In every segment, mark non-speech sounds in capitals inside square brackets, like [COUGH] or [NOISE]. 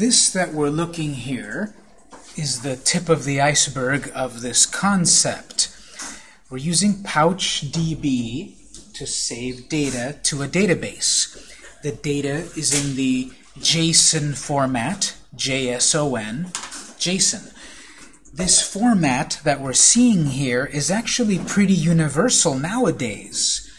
this that we're looking here is the tip of the iceberg of this concept. We're using PouchDB to save data to a database. The data is in the JSON format, J-S-O-N, JSON. This format that we're seeing here is actually pretty universal nowadays.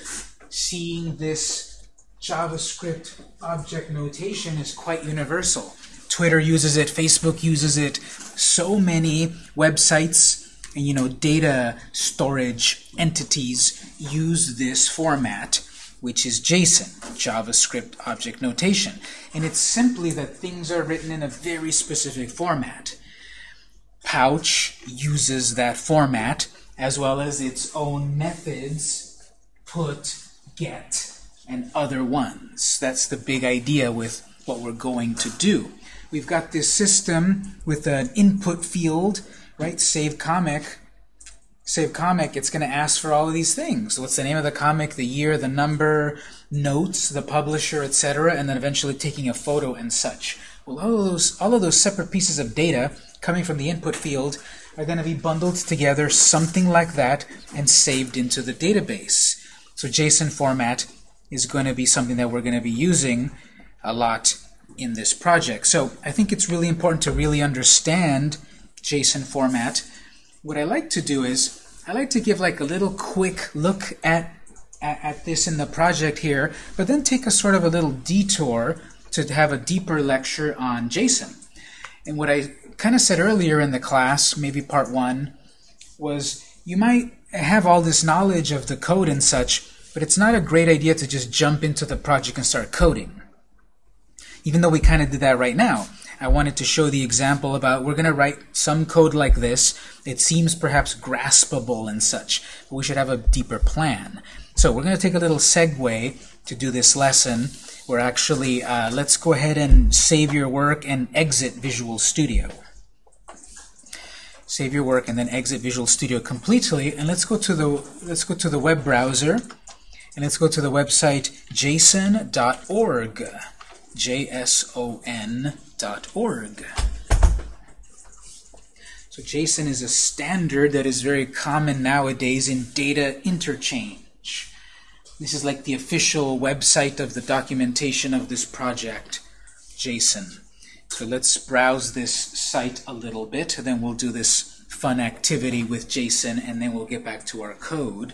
Seeing this JavaScript object notation is quite universal. Twitter uses it, Facebook uses it, so many websites and you know data storage entities use this format which is JSON, JavaScript Object Notation. And it's simply that things are written in a very specific format. Pouch uses that format as well as its own methods, put, get, and other ones. That's the big idea with what we're going to do. We've got this system with an input field, right? Save comic. Save comic, it's going to ask for all of these things. What's the name of the comic, the year, the number, notes, the publisher, etc., and then eventually taking a photo and such. Well, all of those, all of those separate pieces of data coming from the input field are going to be bundled together, something like that, and saved into the database. So JSON format is going to be something that we're going to be using a lot in this project. So I think it's really important to really understand JSON format. What I like to do is I like to give like a little quick look at, at, at this in the project here, but then take a sort of a little detour to have a deeper lecture on JSON. And what I kind of said earlier in the class, maybe part one, was you might have all this knowledge of the code and such, but it's not a great idea to just jump into the project and start coding. Even though we kind of did that right now. I wanted to show the example about we're going to write some code like this. It seems perhaps graspable and such, but we should have a deeper plan. So we're going to take a little segue to do this lesson. We're actually, uh, let's go ahead and save your work and exit Visual Studio. Save your work and then exit Visual Studio completely. And let's go to the let's go to the web browser and let's go to the website json.org json.org. So JSON is a standard that is very common nowadays in data interchange. This is like the official website of the documentation of this project, JSON. So let's browse this site a little bit, then we'll do this fun activity with JSON, and then we'll get back to our code.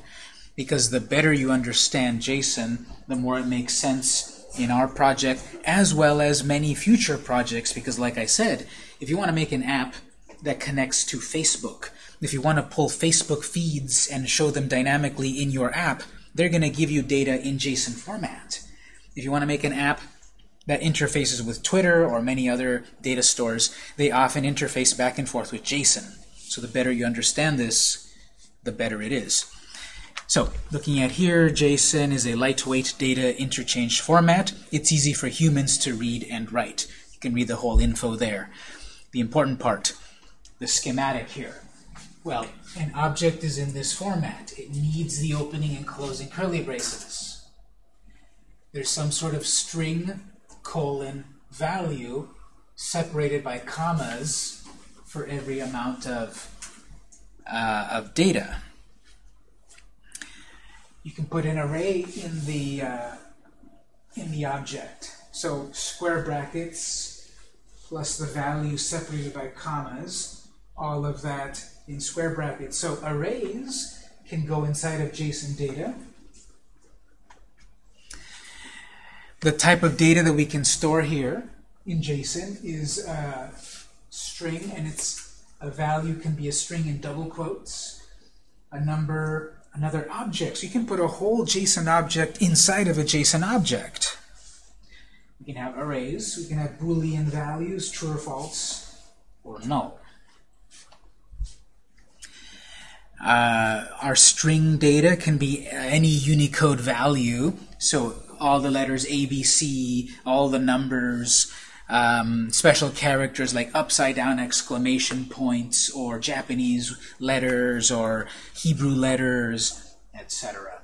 Because the better you understand JSON, the more it makes sense in our project as well as many future projects because like I said, if you want to make an app that connects to Facebook, if you want to pull Facebook feeds and show them dynamically in your app, they're going to give you data in JSON format. If you want to make an app that interfaces with Twitter or many other data stores, they often interface back and forth with JSON. So the better you understand this, the better it is. So looking at here, JSON is a lightweight data interchange format. It's easy for humans to read and write. You can read the whole info there. The important part, the schematic here. Well, an object is in this format. It needs the opening and closing curly braces. There's some sort of string, colon, value separated by commas for every amount of, uh, of data you can put an array in the uh, in the object. So square brackets plus the value separated by commas, all of that in square brackets. So arrays can go inside of JSON data. The type of data that we can store here in JSON is a string, and it's a value can be a string in double quotes, a number another object. So you can put a whole JSON object inside of a JSON object. We can have arrays. We can have Boolean values, true or false, or null. Uh, our string data can be any Unicode value. So all the letters ABC, all the numbers, um, special characters like upside down exclamation points or Japanese letters or Hebrew letters, etc.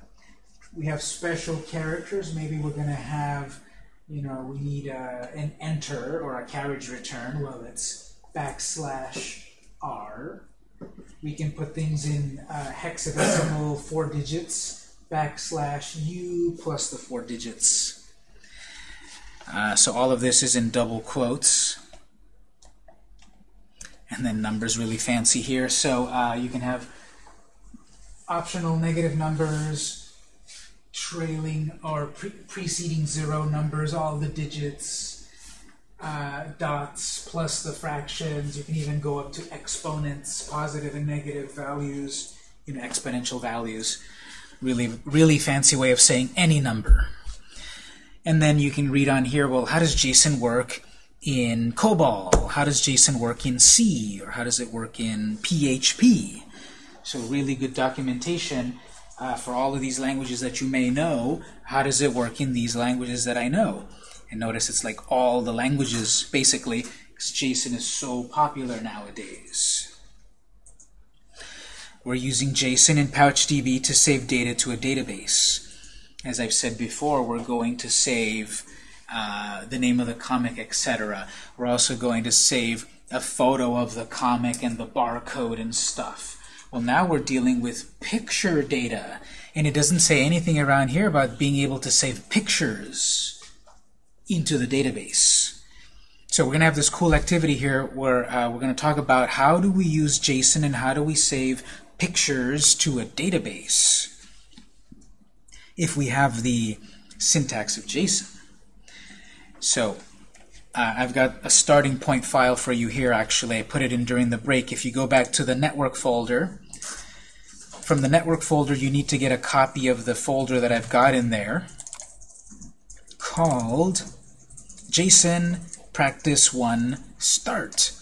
We have special characters. Maybe we're going to have you know, we need uh, an enter or a carriage return. Well, it's backslash r. We can put things in uh, hexadecimal four digits, backslash u plus the four digits. Uh, so all of this is in double quotes. And then numbers really fancy here. So uh, you can have optional negative numbers, trailing or pre preceding zero numbers, all the digits, uh, dots plus the fractions. You can even go up to exponents, positive and negative values, you know, exponential values. Really, really fancy way of saying any number. And then you can read on here, well, how does JSON work in COBOL? How does JSON work in C? Or how does it work in PHP? So really good documentation uh, for all of these languages that you may know. How does it work in these languages that I know? And notice it's like all the languages, basically, because JSON is so popular nowadays. We're using JSON and PouchDB to save data to a database. As I've said before, we're going to save uh, the name of the comic, etc. We're also going to save a photo of the comic and the barcode and stuff. Well, now we're dealing with picture data, and it doesn't say anything around here about being able to save pictures into the database. So we're going to have this cool activity here where uh, we're going to talk about how do we use JSON and how do we save pictures to a database if we have the syntax of JSON. So uh, I've got a starting point file for you here actually. I put it in during the break. If you go back to the network folder, from the network folder you need to get a copy of the folder that I've got in there called JSON Practice 1 Start.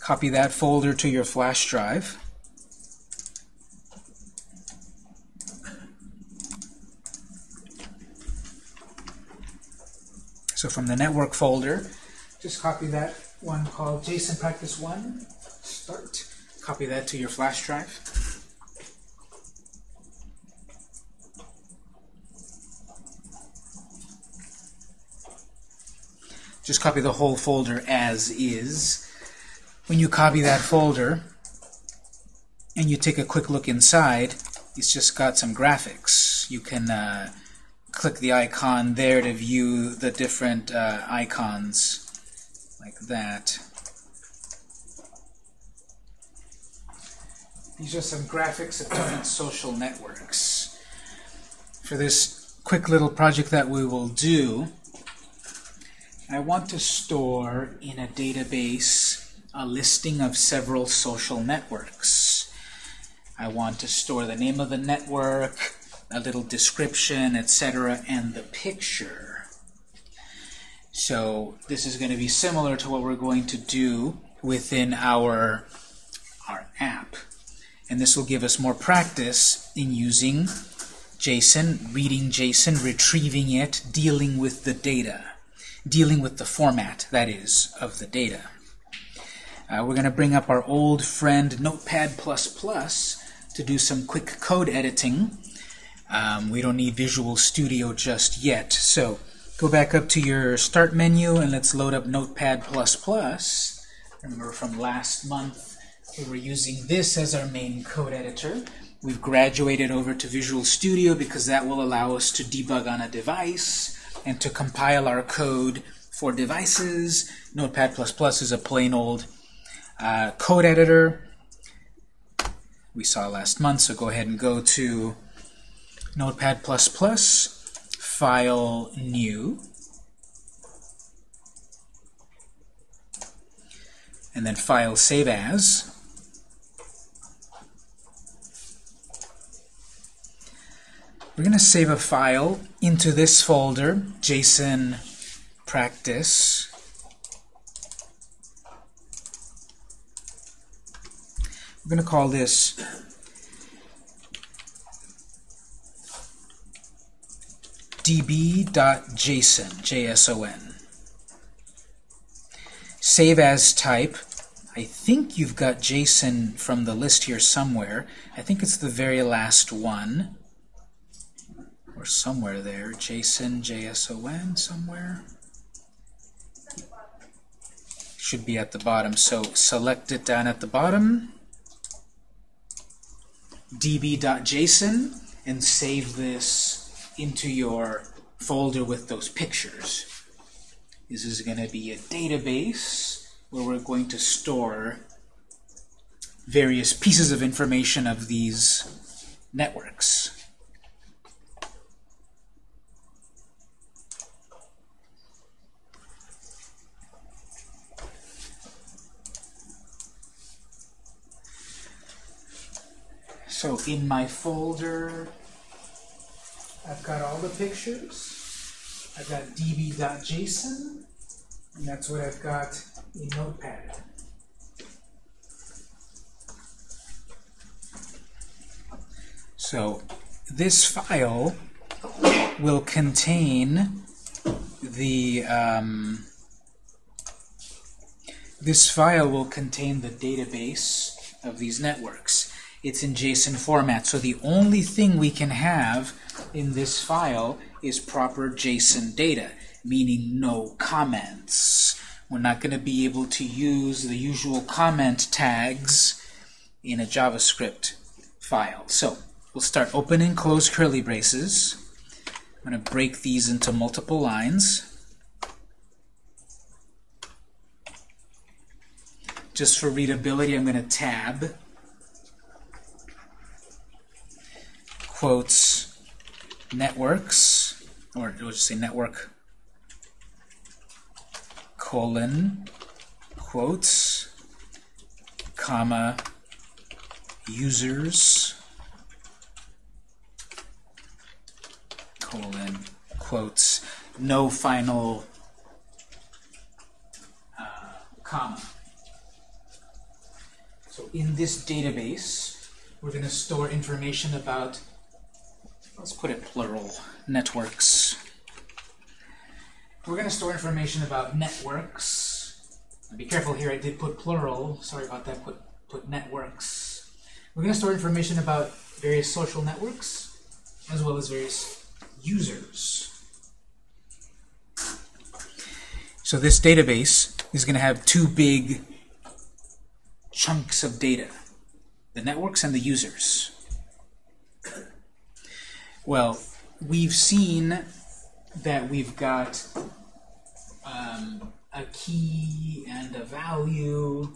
Copy that folder to your flash drive. So from the network folder, just copy that one called JSON Practice 1 Start. Copy that to your flash drive. Just copy the whole folder as is. When you copy that folder and you take a quick look inside, it's just got some graphics. You can uh, click the icon there to view the different uh, icons like that. These are some graphics of different social networks. For this quick little project that we will do, I want to store in a database a listing of several social networks. I want to store the name of the network, a little description, etc., and the picture. So this is going to be similar to what we're going to do within our, our app. And this will give us more practice in using JSON, reading JSON, retrieving it, dealing with the data dealing with the format, that is, of the data. Uh, we're going to bring up our old friend Notepad++ to do some quick code editing. Um, we don't need Visual Studio just yet. So go back up to your Start menu and let's load up Notepad++. Remember from last month we were using this as our main code editor. We've graduated over to Visual Studio because that will allow us to debug on a device and to compile our code for devices. Notepad++ is a plain old uh, code editor we saw last month, so go ahead and go to Notepad++, File, New, and then File, Save As. We're going to save a file into this folder, JSON practice. We're going to call this db.json, J-S-O-N. Save as type. I think you've got JSON from the list here somewhere. I think it's the very last one or somewhere there, JSON, JSON somewhere. should be at the bottom. So select it down at the bottom, db.json, and save this into your folder with those pictures. This is going to be a database where we're going to store various pieces of information of these networks. So in my folder, I've got all the pictures. I've got db.json, and that's what I've got in Notepad. So this file will contain the um, this file will contain the database of these networks. It's in JSON format, so the only thing we can have in this file is proper JSON data, meaning no comments. We're not going to be able to use the usual comment tags in a JavaScript file. So We'll start open and close curly braces. I'm going to break these into multiple lines. Just for readability, I'm going to tab quotes networks, or we'll just say network colon quotes comma users colon quotes no final uh, comma. So in this database, we're going to store information about, let's put it plural, networks. We're going to store information about networks. Be careful here, I did put plural. Sorry about that, put, put networks. We're going to store information about various social networks, as well as various users. So this database is going to have two big chunks of data, the networks and the users. Well, we've seen that we've got um, a key and a value.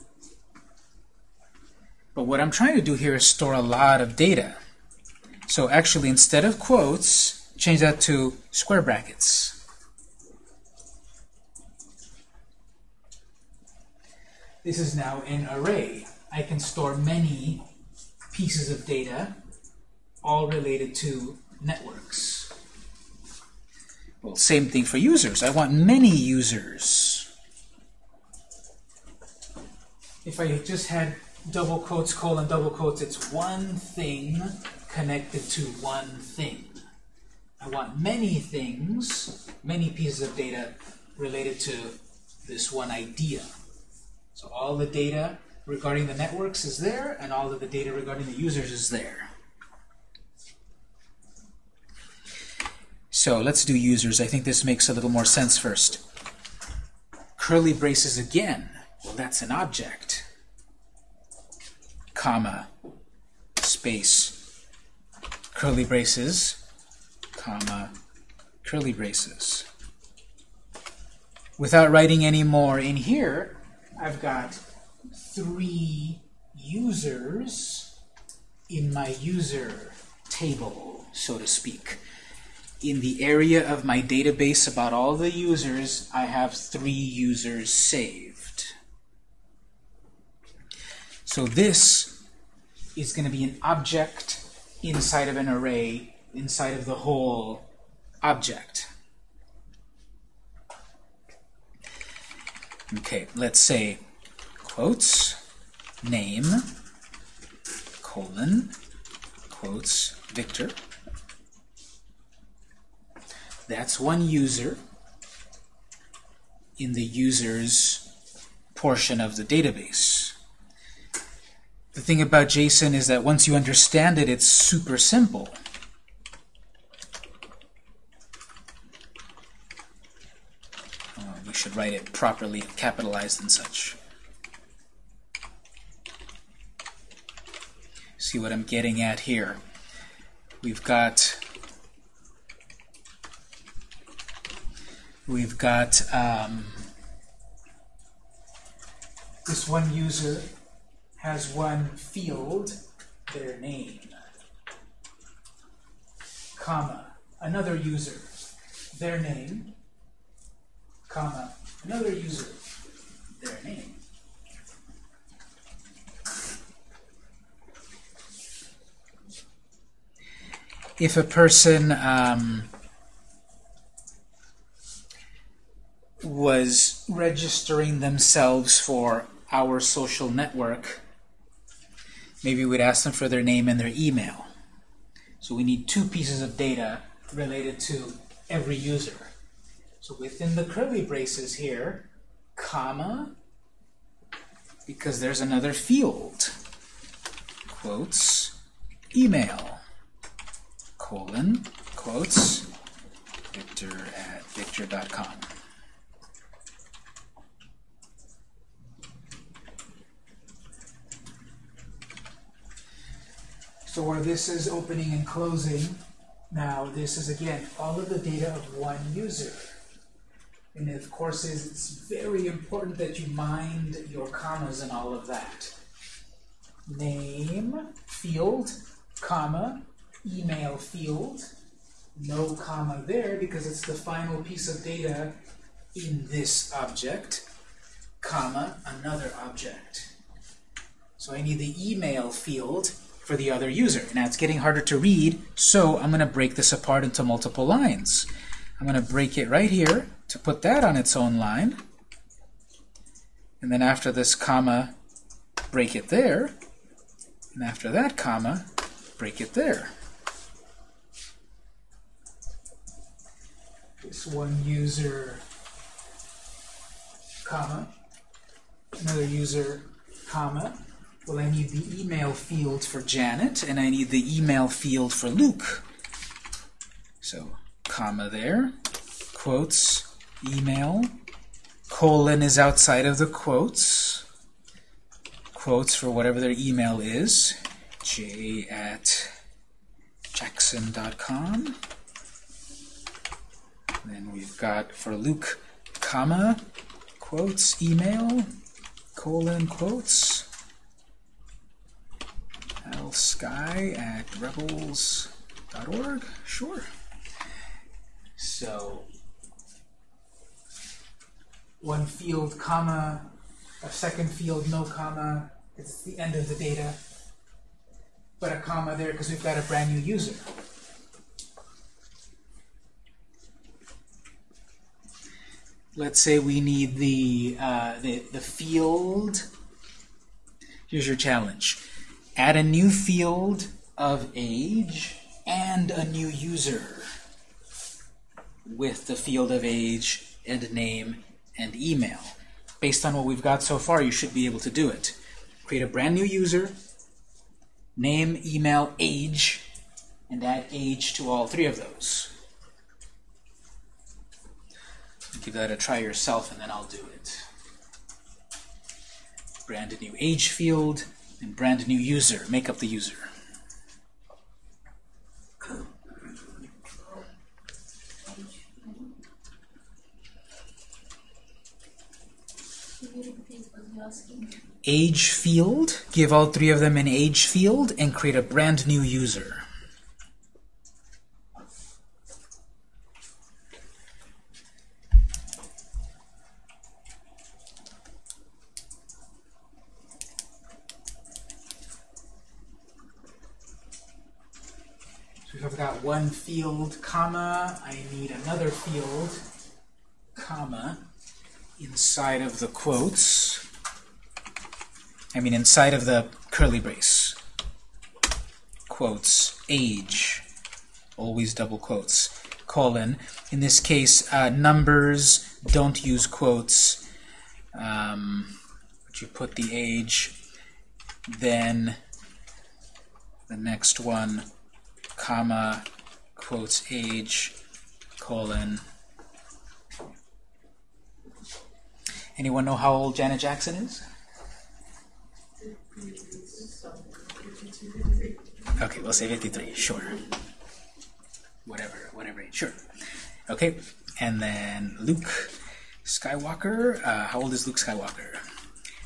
But what I'm trying to do here is store a lot of data. So actually, instead of quotes, change that to square brackets. This is now an array. I can store many pieces of data, all related to networks. Well, same thing for users. I want many users. If I just had double quotes, colon, double quotes, it's one thing connected to one thing. I want many things, many pieces of data related to this one idea. So all the data regarding the networks is there, and all of the data regarding the users is there. So let's do users. I think this makes a little more sense first. Curly braces again. Well, that's an object. Comma, space, curly braces comma, curly braces. Without writing any more in here, I've got three users in my user table, so to speak. In the area of my database about all the users, I have three users saved. So this is going to be an object inside of an array inside of the whole object. Okay, let's say quotes name colon quotes Victor. That's one user in the user's portion of the database. The thing about JSON is that once you understand it, it's super simple. Uh, we should write it properly, capitalized and such. See what I'm getting at here. We've got we've got um, this one user has one field, their name, comma, another user, their name, comma, another user, their name. If a person um, was registering themselves for our social network, maybe we'd ask them for their name and their email. So we need two pieces of data related to every user. So within the curly braces here, comma, because there's another field, quotes, email, colon, quotes, victor at victor.com. So where this is opening and closing, now this is again all of the data of one user. And of course it's very important that you mind your commas and all of that. Name, field, comma, email field, no comma there because it's the final piece of data in this object, comma, another object. So I need the email field for the other user. Now it's getting harder to read, so I'm going to break this apart into multiple lines. I'm going to break it right here to put that on its own line. And then after this comma, break it there. And after that comma, break it there. This one user, comma, another user, comma, well, I need the email field for Janet, and I need the email field for Luke. So, comma there, quotes, email, colon is outside of the quotes, quotes for whatever their email is, j at jackson.com. Then we've got for Luke, comma, quotes, email, colon, quotes, sky at rebels.org? Sure. So, one field, comma, a second field, no comma, it's the end of the data, but a comma there because we've got a brand new user. Let's say we need the, uh, the, the field. Here's your challenge add a new field of age and a new user with the field of age and name and email. Based on what we've got so far, you should be able to do it. Create a brand new user, name, email, age, and add age to all three of those. Give that a try yourself, and then I'll do it. Brand a new age field, and brand new user. Make up the user. Age field, give all three of them an age field and create a brand new user. One field, comma, I need another field, comma, inside of the quotes, I mean inside of the curly brace, quotes, age, always double quotes, colon. In this case, uh, numbers don't use quotes. Um, you put the age, then the next one, comma, quotes age, colon, Anyone know how old Janet Jackson is? Okay, we'll say 53, sure. Whatever, whatever sure. Okay, and then Luke Skywalker. Uh, how old is Luke Skywalker?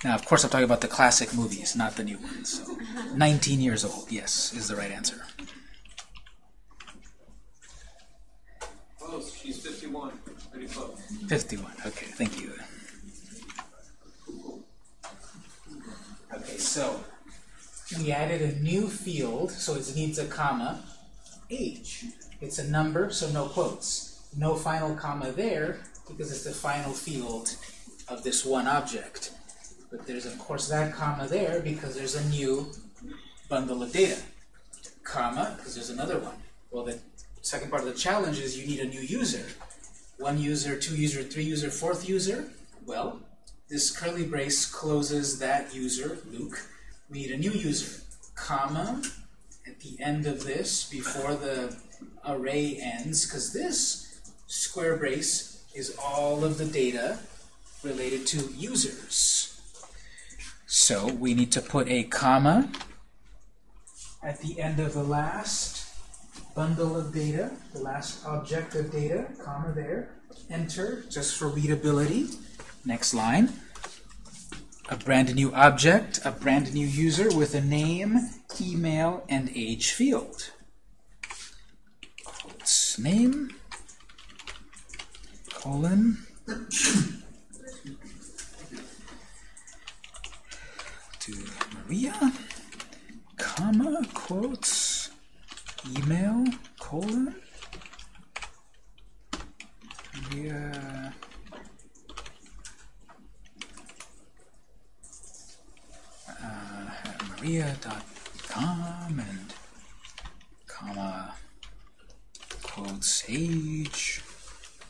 Now, of course, I'm talking about the classic movies, not the new ones. So, 19 years old, yes, is the right answer. Close. She's 51. Pretty close. 51, okay, thank you. Okay, so we added a new field, so it needs a comma, age. It's a number, so no quotes. No final comma there, because it's the final field of this one object. But there's, of course, that comma there because there's a new bundle of data. Comma, because there's another one. Well, the second part of the challenge is you need a new user. One user, two user, three user, fourth user. Well, this curly brace closes that user, Luke. We need a new user, comma, at the end of this, before the array ends, because this square brace is all of the data related to users. So we need to put a comma at the end of the last bundle of data, the last object of data, comma there, enter, just for readability. Next line. A brand new object, a brand new user with a name, email, and age field. Quotes name, colon, to Maria, comma, quotes, email, colon, Maria, uh, maria.com and comma, quotes, age,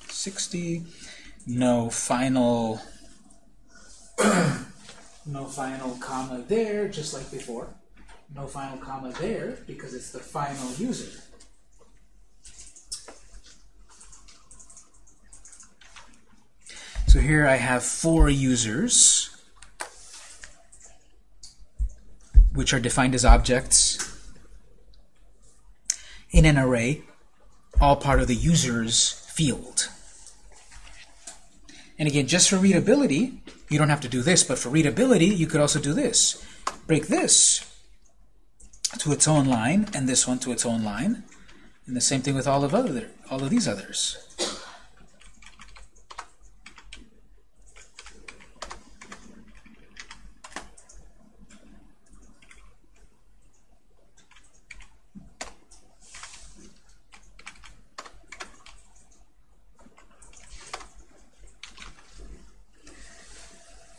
60, no final [CLEARS THROAT] no final comma there, just like before. No final comma there, because it's the final user. So here I have four users, which are defined as objects in an array, all part of the user's field. And again, just for readability, you don't have to do this, but for readability, you could also do this. Break this to its own line, and this one to its own line. And the same thing with all of other all of these others.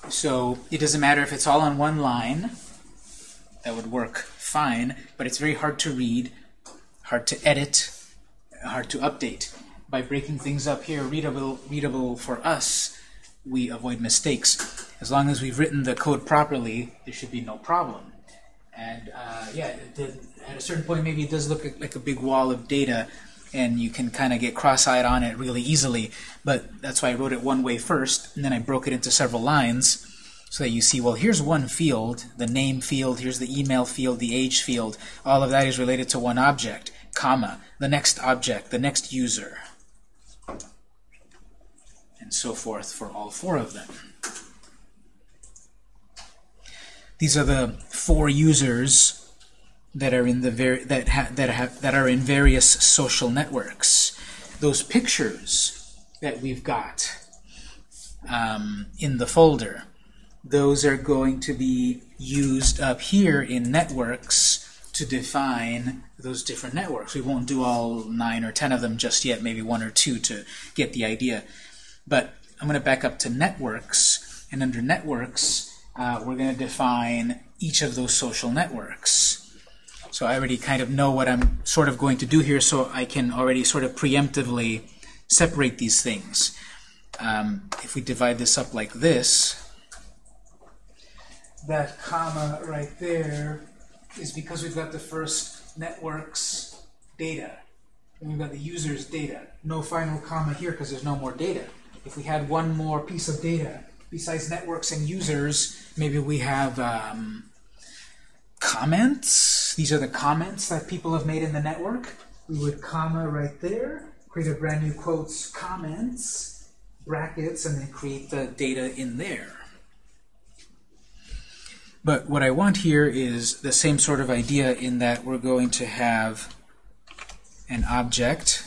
So it doesn't matter if it's all on one line, that would work fine, but it's very hard to read, hard to edit, hard to update. By breaking things up here, readable, readable for us, we avoid mistakes. As long as we've written the code properly, there should be no problem. And uh, yeah, the, at a certain point, maybe it does look like a big wall of data, and you can kind of get cross-eyed on it really easily. But that's why I wrote it one way first, and then I broke it into several lines so that you see, well, here's one field, the name field, here's the email field, the age field. All of that is related to one object, comma, the next object, the next user, and so forth for all four of them. These are the four users that are in the ver that ha that have that are in various social networks. Those pictures that we've got um, in the folder, those are going to be used up here in networks to define those different networks. We won't do all nine or ten of them just yet, maybe one or two to get the idea. But I'm going to back up to networks, and under networks, uh, we're going to define each of those social networks. So I already kind of know what I'm sort of going to do here, so I can already sort of preemptively separate these things. Um, if we divide this up like this, that comma right there is because we've got the first network's data. And we've got the user's data. No final comma here because there's no more data. If we had one more piece of data besides networks and users, maybe we have um, comments. These are the comments that people have made in the network. We would comma right there, create a brand new quotes comments, brackets, and then create the data in there. But what I want here is the same sort of idea in that we're going to have an object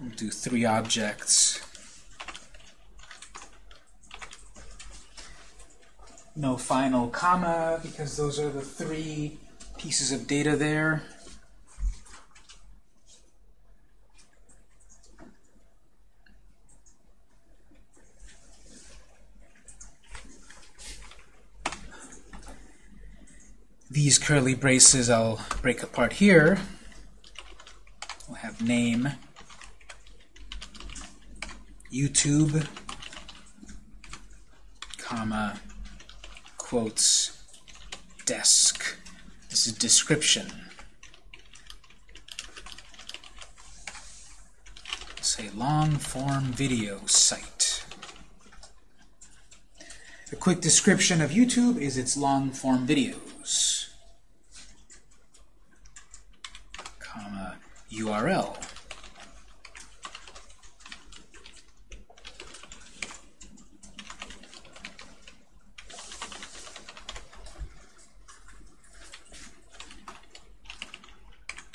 We'll do three objects. No final comma, because those are the three pieces of data there. These curly braces I'll break apart here. We'll have name YouTube, comma, quotes, desc. This is description. Say long form video site. A quick description of YouTube is its long form videos. Comma, URL.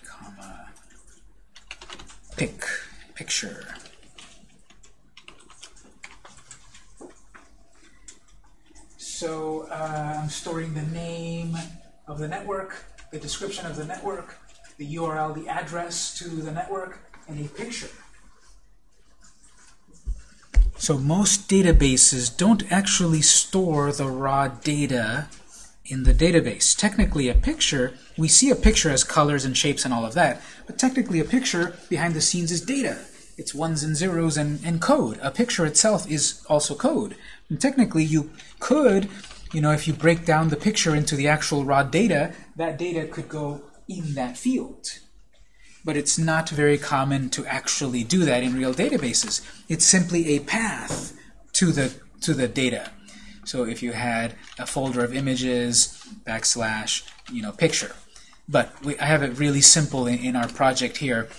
comma, pic, picture. So uh, I'm storing the name of the network, the description of the network, the URL, the address to the network, and a picture. So most databases don't actually store the raw data in the database. Technically a picture, we see a picture as colors and shapes and all of that, but technically a picture behind the scenes is data. It's ones and zeros and, and code. A picture itself is also code. And technically you could, you know, if you break down the picture into the actual raw data, that data could go in that field. But it's not very common to actually do that in real databases. It's simply a path to the to the data. So if you had a folder of images, backslash, you know, picture. But we, I have it really simple in, in our project here.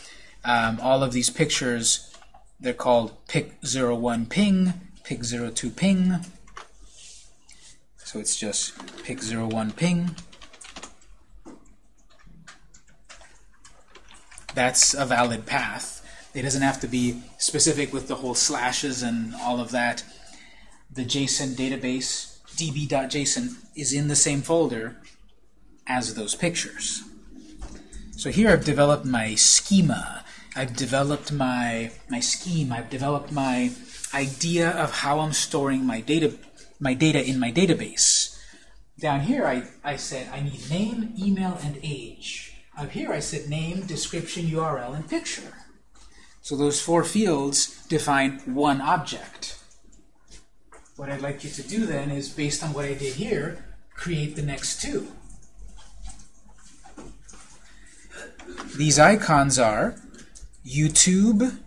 Um, all of these pictures, they're called pic01 ping, pic02 ping. So it's just pic01 ping. That's a valid path. It doesn't have to be specific with the whole slashes and all of that the JSON database, db.json, is in the same folder as those pictures. So here I've developed my schema. I've developed my, my scheme. I've developed my idea of how I'm storing my data, my data in my database. Down here I, I said I need name, email, and age. Up here I said name, description, URL, and picture. So those four fields define one object. What I'd like you to do then is, based on what I did here, create the next two. These icons are YouTube,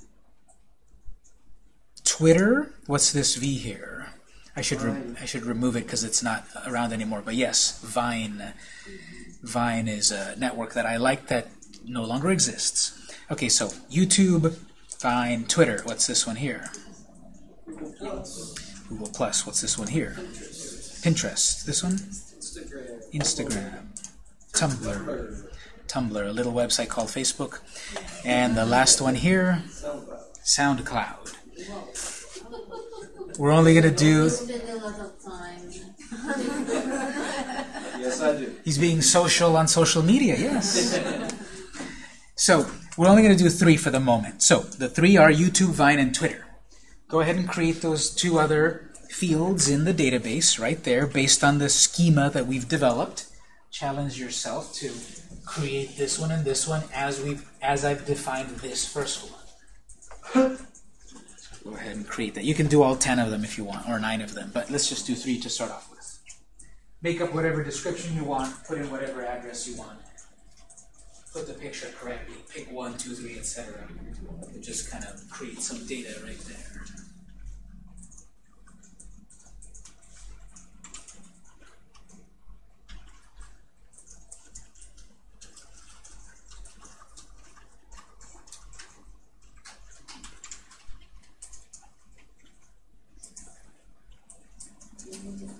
Twitter, what's this V here? I should I should remove it because it's not around anymore. But yes, Vine. Vine is a network that I like that no longer exists. Okay, so YouTube, Vine, Twitter. What's this one here? Google Plus. What's this one here? Pinterest. This one? Instagram. Tumblr. Tumblr, a little website called Facebook. And the last one here, SoundCloud. We're only going to do... Yes, I do. He's being social on social media, yes. So, we're only going to do three for the moment. So, the three are YouTube, Vine, and Twitter. Go ahead and create those two other fields in the database right there based on the schema that we've developed. Challenge yourself to create this one and this one as we as I've defined this first one. Go ahead and create that. You can do all 10 of them if you want, or 9 of them, but let's just do 3 to start off with. Make up whatever description you want, put in whatever address you want. put the picture correctly, pick one, two, three, etc. It just kind of creates some data right there.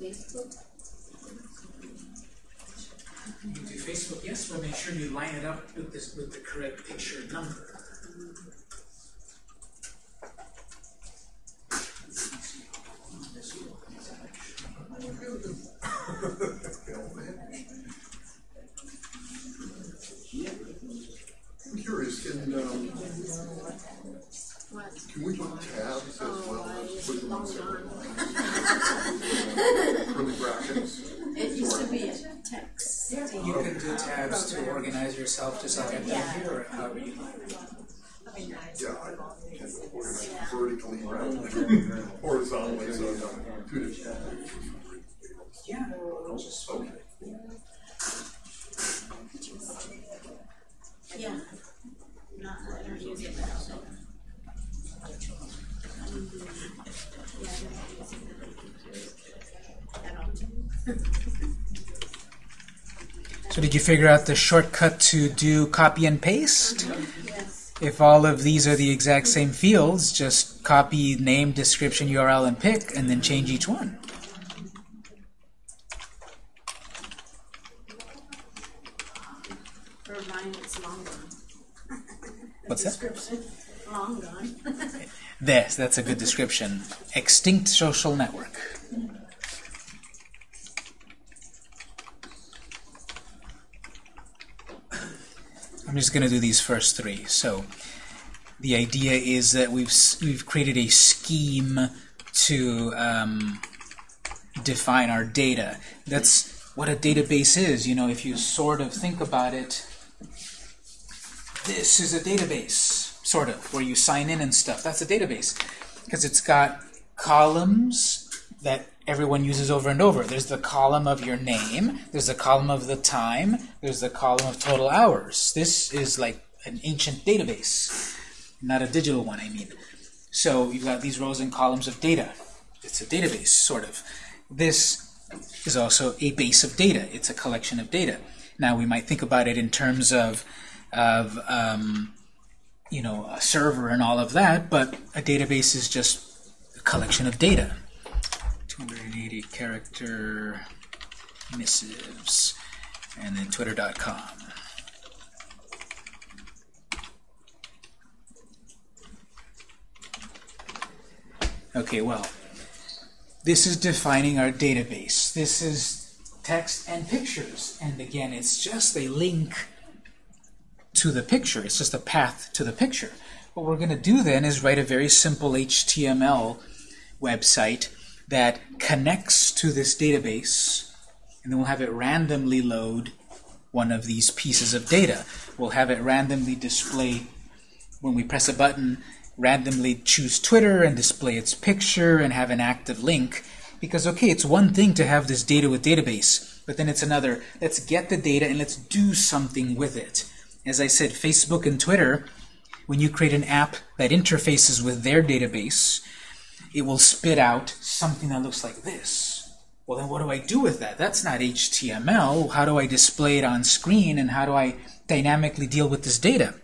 Facebook. You do Facebook, yes, but make sure you line it up with this with the correct picture number. I'm curious, can, um, What? can we put tabs as Oh, well I as just put them on long separate gone. curly brackets? It used to be a text. You can do tabs to organize yourself just like I've done here, or however you like. Yeah, I can organize vertically rather than horizontally, so I've done two different. So did you figure out the shortcut to do copy and paste? Yes. If all of these are the exact same fields, just copy name, description, URL, and pick, and then change each one. For mine, it's long gone. What's that? Description, long gone. [LAUGHS] This, that's a good description. Extinct social network. I'm just going to do these first three. So the idea is that we've we've created a scheme to um, define our data. That's what a database is. You know, if you sort of think about it, this is a database, sort of, where you sign in and stuff. That's a database because it's got columns that everyone uses over and over. There's the column of your name, there's the column of the time, there's the column of total hours. This is like an ancient database, not a digital one, I mean. So you've got these rows and columns of data. It's a database, sort of. This is also a base of data. It's a collection of data. Now we might think about it in terms of of um, you know a server and all of that, but a database is just a collection of data. 280 character missives, and then twitter.com. Okay, well, this is defining our database. This is text and pictures. And again, it's just a link to the picture. It's just a path to the picture. What we're going to do then is write a very simple HTML website that connects to this database, and then we'll have it randomly load one of these pieces of data. We'll have it randomly display when we press a button, randomly choose Twitter and display its picture and have an active link. Because, okay, it's one thing to have this data with database, but then it's another, let's get the data and let's do something with it. As I said, Facebook and Twitter, when you create an app that interfaces with their database, it will spit out something that looks like this. Well, then what do I do with that? That's not HTML. How do I display it on screen, and how do I dynamically deal with this data?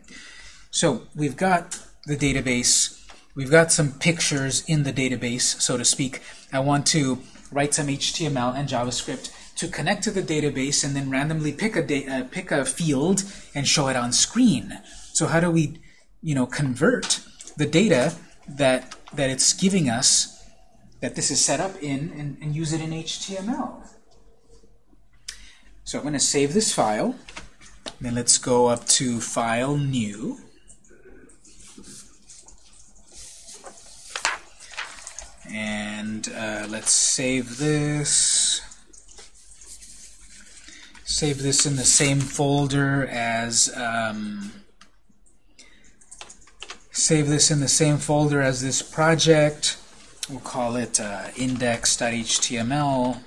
So we've got the database. We've got some pictures in the database, so to speak. I want to write some HTML and JavaScript to connect to the database and then randomly pick a, uh, pick a field and show it on screen. So how do we, you know, convert the data that that it's giving us, that this is set up in, and, and use it in HTML? So I'm going to save this file. Then let's go up to File, New. And uh, let's save this. Save this in the same folder as um, save this in the same folder as this project. We'll call it uh, index.html.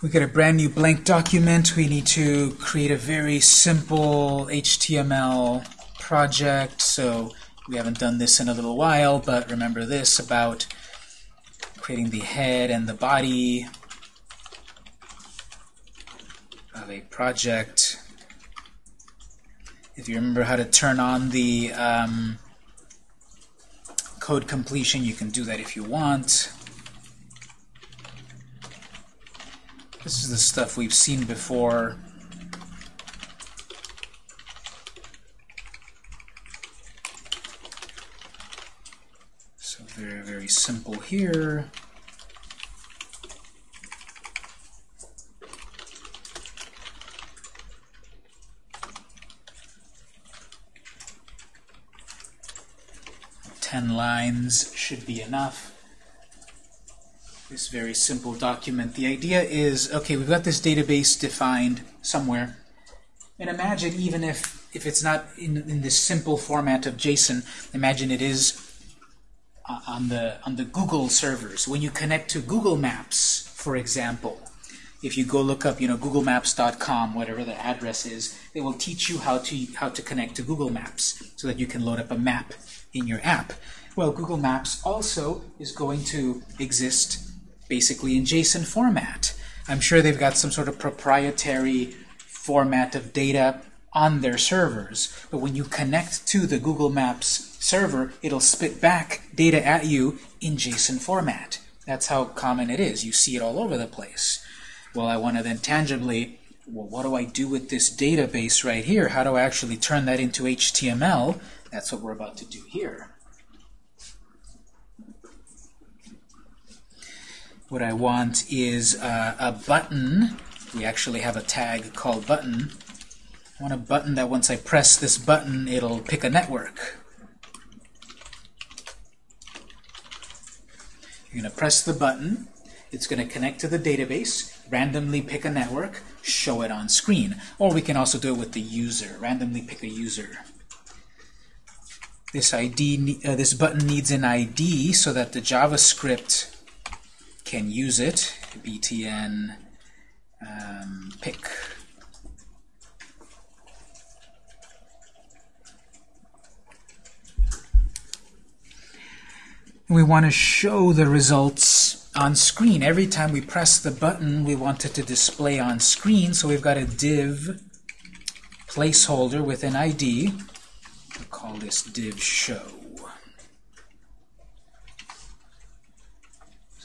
we get a brand new blank document. We need to create a very simple HTML project. So we haven't done this in a little while, but remember this about creating the head and the body of a project. If you remember how to turn on the um, code completion, you can do that if you want. This is the stuff we've seen before. So very, very simple here. Ten lines should be enough this very simple document. The idea is, okay, we've got this database defined somewhere. And imagine even if, if it's not in, in this simple format of JSON, imagine it is uh, on the, on the Google servers. When you connect to Google Maps, for example, if you go look up, you know, googlemaps.com, whatever the address is, they will teach you how to, how to connect to Google Maps so that you can load up a map in your app. Well, Google Maps also is going to exist basically in JSON format. I'm sure they've got some sort of proprietary format of data on their servers. But when you connect to the Google Maps server, it'll spit back data at you in JSON format. That's how common it is. You see it all over the place. Well, I want to then tangibly, well, what do I do with this database right here? How do I actually turn that into HTML? That's what we're about to do here. What I want is uh, a button. We actually have a tag called button. I want a button that once I press this button, it'll pick a network. You're going to press the button. It's going to connect to the database, randomly pick a network, show it on screen. Or we can also do it with the user, randomly pick a user. This ID, uh, this button needs an ID so that the JavaScript can use it, btn um, pick. We want to show the results on screen. Every time we press the button, we want it to display on screen, so we've got a div placeholder with an ID. We'll call this div show.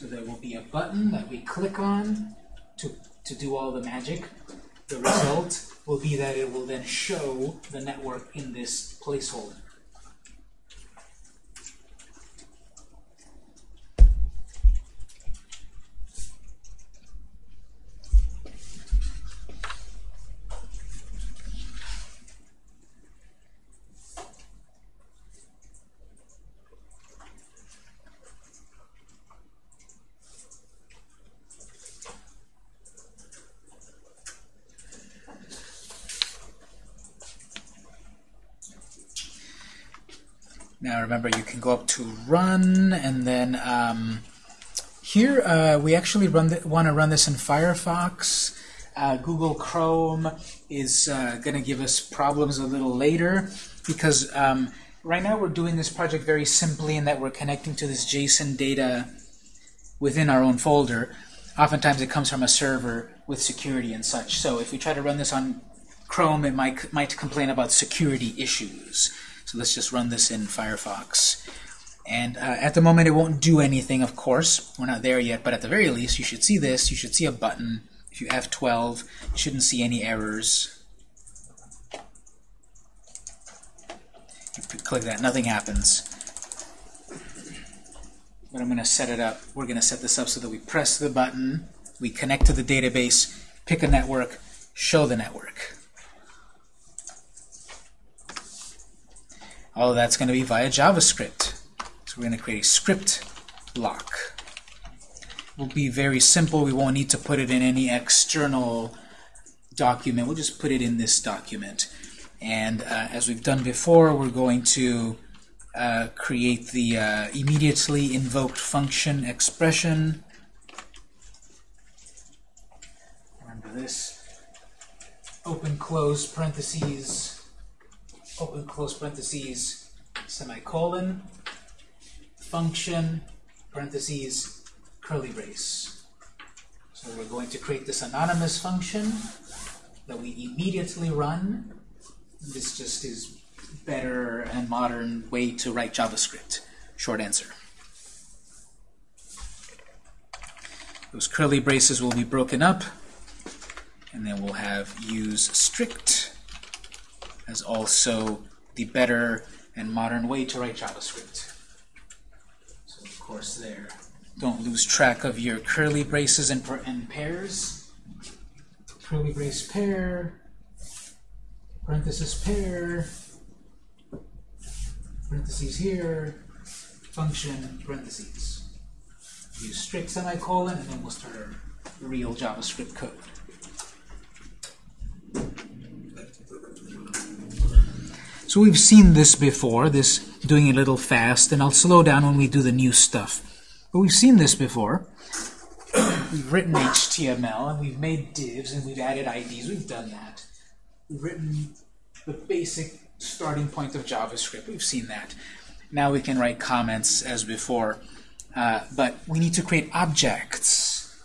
So there will be a button that we click on to, to do all the magic. The result will be that it will then show the network in this placeholder. Remember, you can go up to Run, and then um, here uh, we actually run want to run this in Firefox. Uh, Google Chrome is uh, going to give us problems a little later because um, right now we're doing this project very simply in that we're connecting to this JSON data within our own folder. Oftentimes it comes from a server with security and such. So if we try to run this on Chrome, it might, might complain about security issues. So let's just run this in Firefox. And uh, at the moment, it won't do anything, of course. We're not there yet, but at the very least, you should see this. You should see a button. If you F12, you shouldn't see any errors. You click that, nothing happens. But I'm going to set it up. We're going to set this up so that we press the button, we connect to the database, pick a network, show the network. All of that's going to be via JavaScript. So we're going to create a script block. It will be very simple. We won't need to put it in any external document. We'll just put it in this document. And uh, as we've done before, we're going to uh, create the uh, immediately invoked function expression. Remember this open close parentheses, open close parentheses, semicolon, function, parentheses, curly brace. So we're going to create this anonymous function that we immediately run. This just is better and modern way to write JavaScript. Short answer. Those curly braces will be broken up, and then we'll have use strict as also the better and modern way to write JavaScript. So of course there. Don't lose track of your curly braces and, and pairs. Curly brace pair, parenthesis pair, parentheses here, function, parentheses. Use strict semicolon, and then we'll start our real JavaScript code. So we've seen this before, this doing a little fast, and I'll slow down when we do the new stuff. But we've seen this before. [CLEARS THROAT] we've written HTML, and we've made divs, and we've added IDs. We've done that. We've written the basic starting point of JavaScript. We've seen that. Now we can write comments as before. Uh, but we need to create objects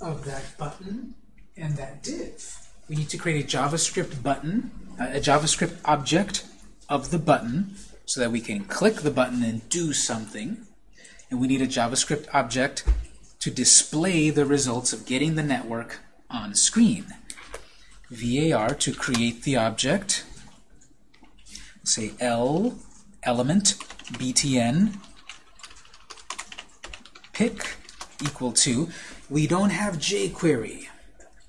of that button and that div. We need to create a JavaScript button, a JavaScript object of the button so that we can click the button and do something. And we need a JavaScript object to display the results of getting the network on screen. VAR to create the object. Say L element btn pick equal to. We don't have jQuery,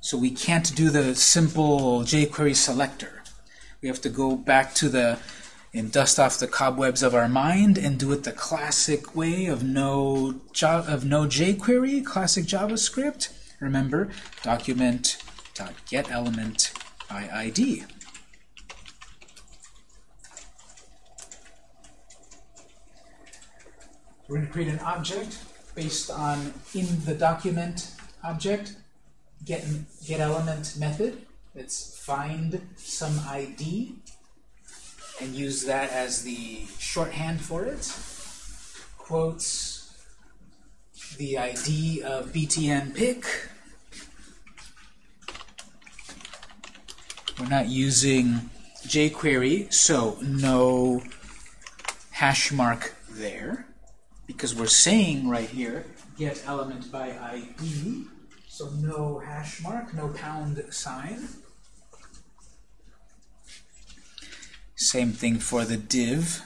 so we can't do the simple jQuery selector. We have to go back to the and dust off the cobwebs of our mind and do it the classic way of no of no jQuery, classic JavaScript. Remember, document dot get by ID. We're going to create an object based on in the document object get get element method. Let's find some ID and use that as the shorthand for it. Quotes the ID of btn pick. We're not using jQuery, so no hash mark there because we're saying right here get element by ID, so no hash mark, no pound sign. Same thing for the div,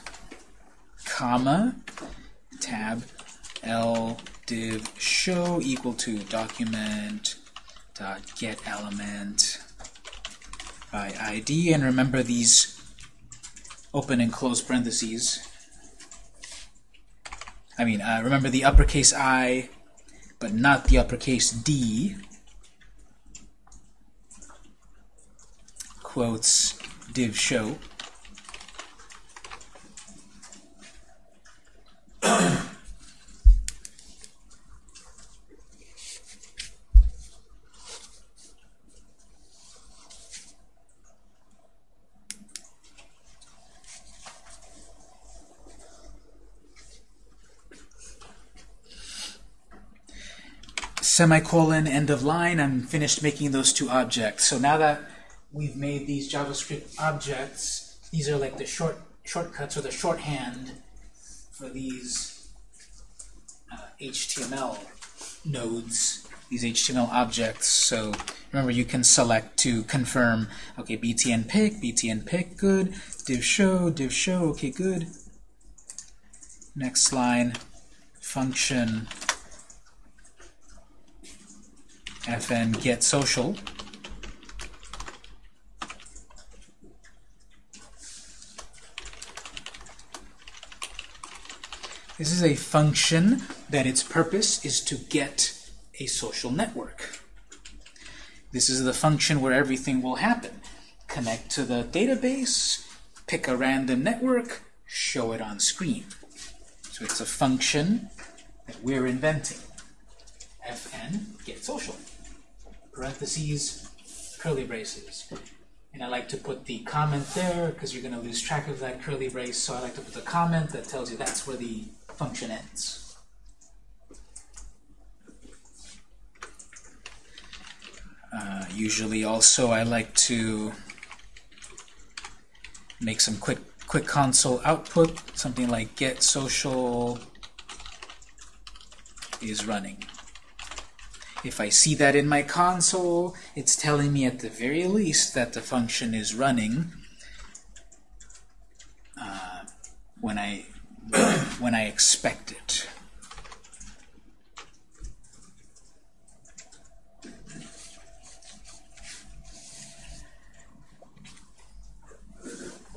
comma, tab, l div show equal to document dot get element by ID. And remember these open and close parentheses. I mean, uh, remember the uppercase I, but not the uppercase D. Quotes div show. Semicolon, end of line, I'm finished making those two objects. So now that we've made these JavaScript objects, these are like the short shortcuts or the shorthand for these uh, HTML nodes, these HTML objects. So remember, you can select to confirm, okay, btn pick, btn pick, good, div show, div show, okay, good. Next line, function fn get social. This is a function that its purpose is to get a social network. This is the function where everything will happen. Connect to the database, pick a random network, show it on screen. So it's a function that we're inventing. fn get social. Parentheses, curly braces. And I like to put the comment there because you're going to lose track of that curly brace, so I like to put the comment that tells you that's where the function ends. Uh, usually also I like to make some quick quick console output, something like get social is running. If I see that in my console, it's telling me at the very least that the function is running uh, when I when I expect it.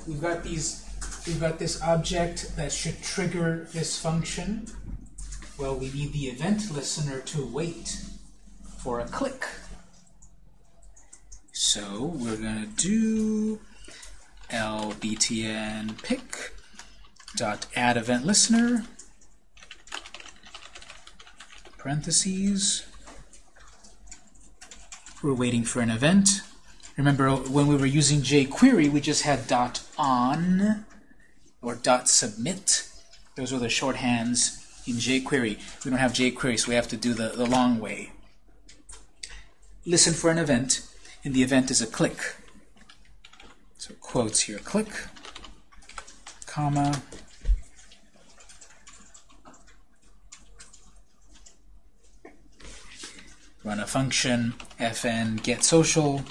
We've got these we've got this object that should trigger this function. Well, we need the event listener to wait for a click. So we're going to do lbtn pick dot add event listener parentheses. We're waiting for an event. Remember when we were using jQuery, we just had dot on or dot submit. Those were the shorthands in jQuery. We don't have jQuery, so we have to do the, the long way. Listen for an event, and the event is a click. So quotes here, click, comma, run a function, fn get social,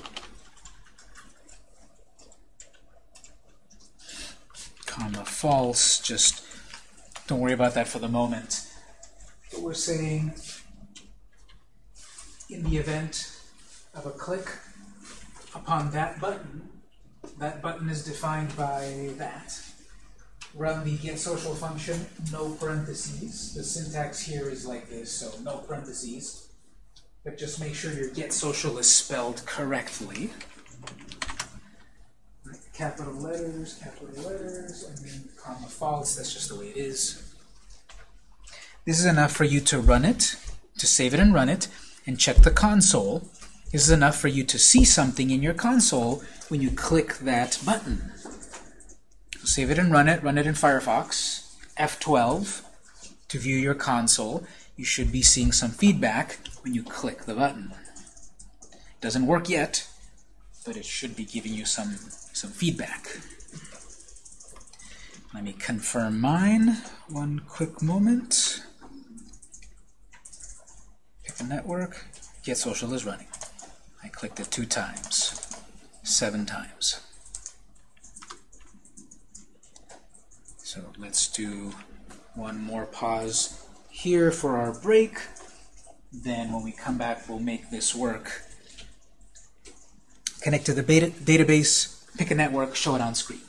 comma false, just don't worry about that for the moment. But we're saying in the event of a click upon that button, that button is defined by that. Run the get social function, no parentheses. The syntax here is like this, so no parentheses. But just make sure your get social is spelled correctly. Capital letters, capital letters, and then comma false, that's just the way it is. This is enough for you to run it, to save it and run it, and check the console. This is enough for you to see something in your console when you click that button. Save it and run it. Run it in Firefox. F12 to view your console. You should be seeing some feedback when you click the button. It doesn't work yet, but it should be giving you some, some feedback. Let me confirm mine. One quick moment. Pick a network. Get social is running. I clicked it two times. Seven times. So let's do one more pause here for our break. Then when we come back, we'll make this work. Connect to the beta database, pick a network, show it on screen.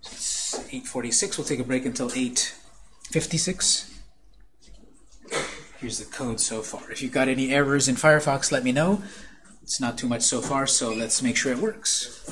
It's 846. We'll take a break until 856. Here's the code so far. If you've got any errors in Firefox, let me know. It's not too much so far, so let's make sure it works.